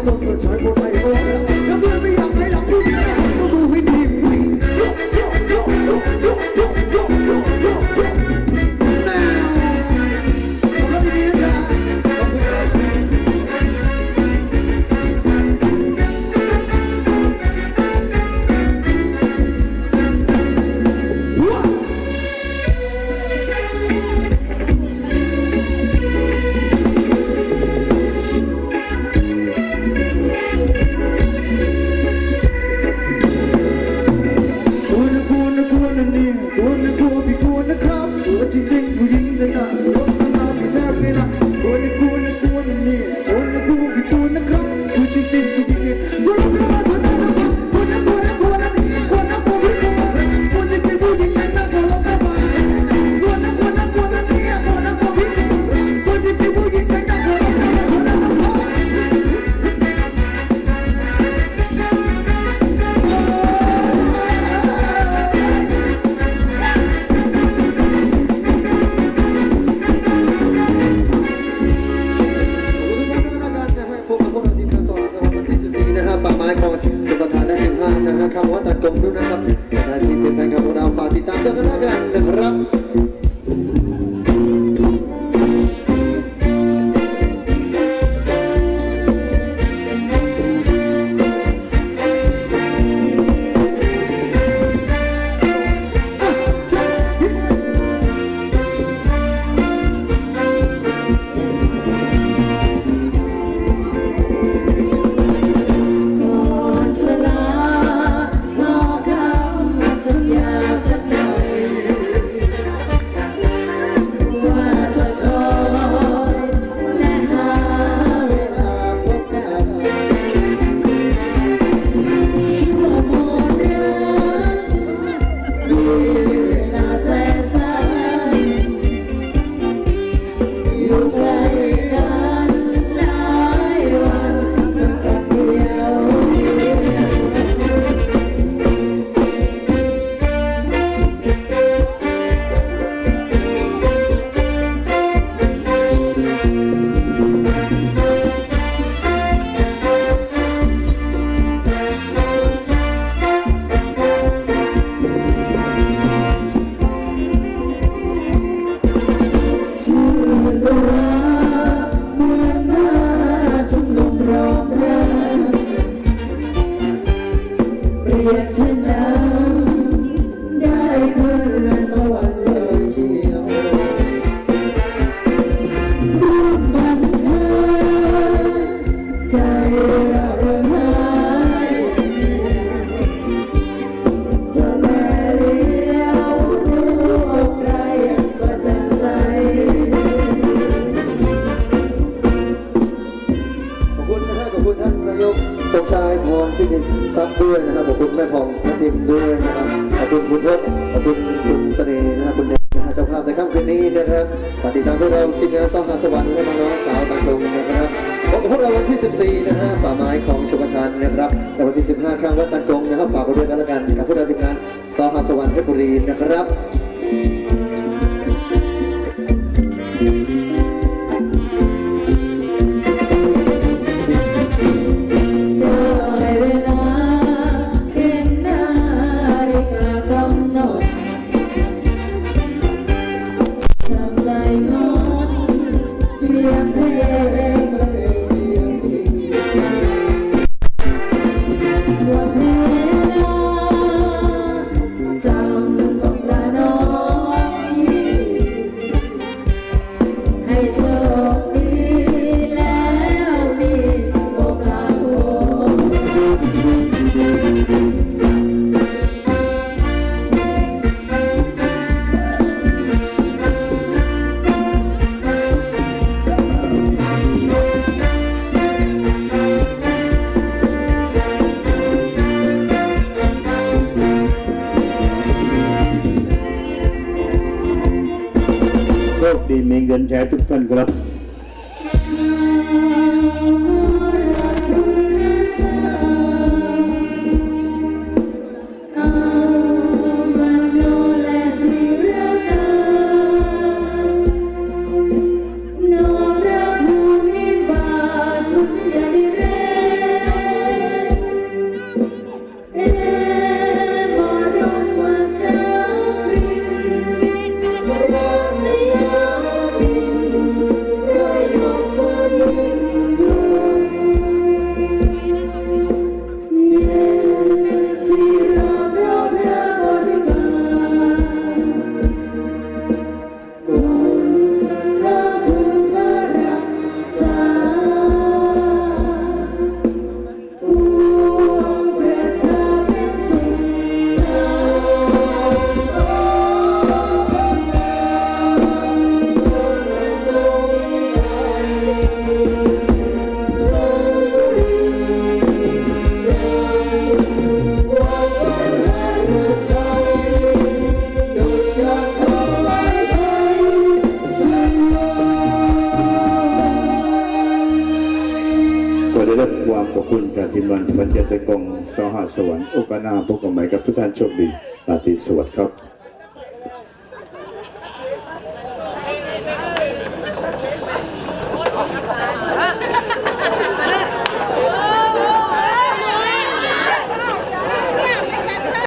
foto, อยากจะนำได้เพื่อ ซับด้วยนะครับขอบคุณแม่พองแม่ทิมด้วยนะครับขอบคุณคุณพจน์ขอบคุณคุณเสน่ห์นะครับคุณเดชนะฮะเจ้าภาพในค่ำคืนนี้นะครับฝากติดตามพวกเราทีมงานซ่องหาสวรรค์และน้องสาวต่างตรงนะครับพบกับพวกเราวันที่ 14 นะฮะป่าไม้ของชมทานนะครับและวันที่ 15 ข้างวัดตันกงนะครับฝากไปด้วยกันแล้วกันกับพวกเราทีมงานซ่องหาสวรรค์เพชรบุรีนะครับ โชคดีมีเควานทีมงานฝันเจตกองสหสวรรค์โอกาสหนาพบกันใหม่กับทุกท่านโชคดีราตรีสวัสดิ์ครับ